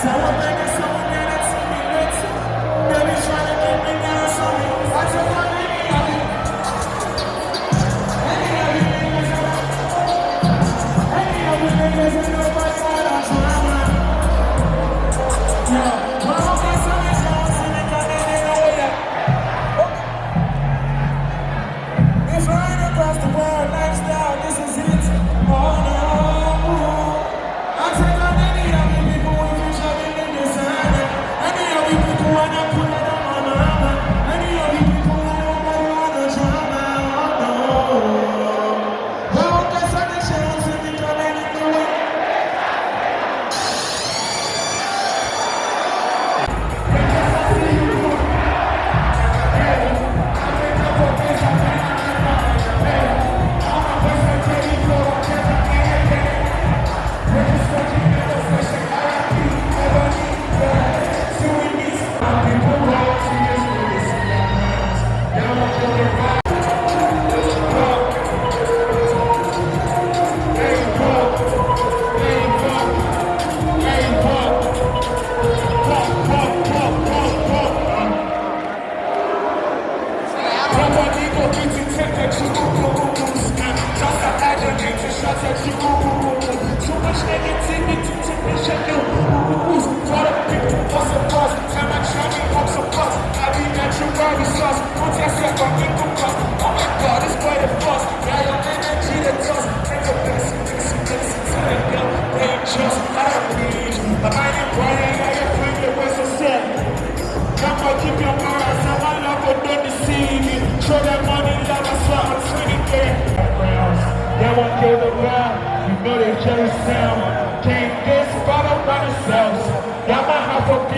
So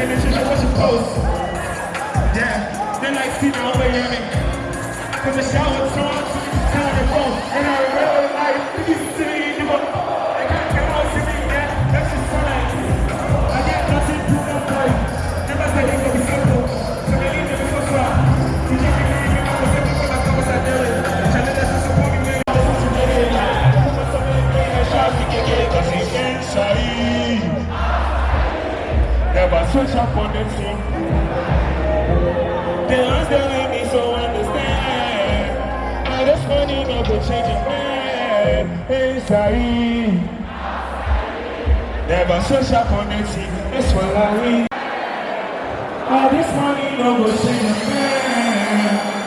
they mention wasn't close. Yeah, then I see my way on. From the shower, so I'm telling the phone, and I really like to see. switch up on them thing. They understand still me, so understand. I just want no to change your mind. Hey, sorry. Never switch up on them thing. That's what I mean. I just funny, no go change your mind.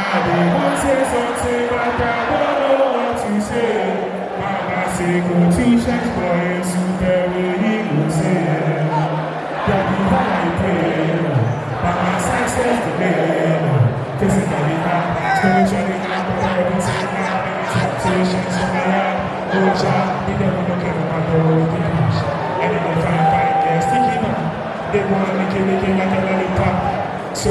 I did want to say something, but I don't know what to say. Mama say go t-shirt boy, super way he go say. Daddy, how I pray. Mama says says the name. Physically, spiritually, everything, temptations for me. Oh, child, you never look at my door. And then they find five girls sticking up. They want to make it, make it like a lollipop. So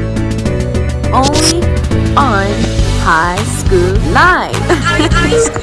Only on High School Live.